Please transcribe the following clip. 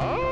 Oh!